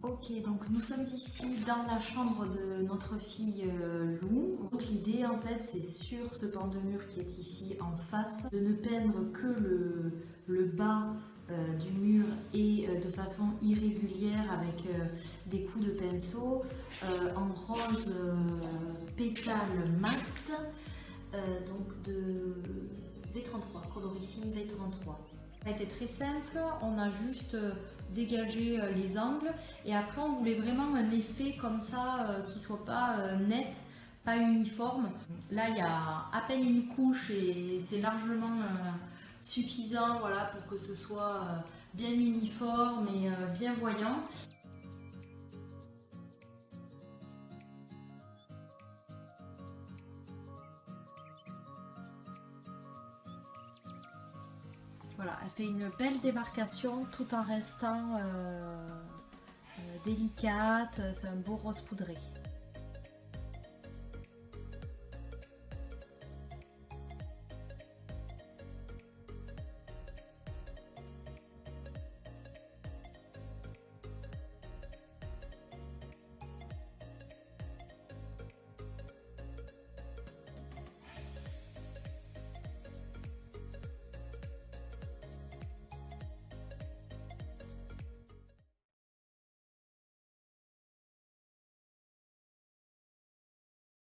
Ok, donc nous sommes ici dans la chambre de notre fille euh, Lou. Donc l'idée en fait c'est sur ce pan de mur qui est ici en face de ne peindre que le, bas euh, du mur et euh, de façon irrégulière avec des coups de pinceau en rose pétale mat donc de V33, coloricine V33. Ça a été très simple, on a juste euh, dégagé euh, les angles et après on voulait vraiment un effet comme ça euh, qui soit pas net, pas uniforme. Là il y a à peine une couche et c'est largement suffisant voilà, pour que ce soit bien uniforme et bien voyant. Voilà, elle fait une belle démarcation tout en restant euh, euh, délicate. C'est un beau rose poudré.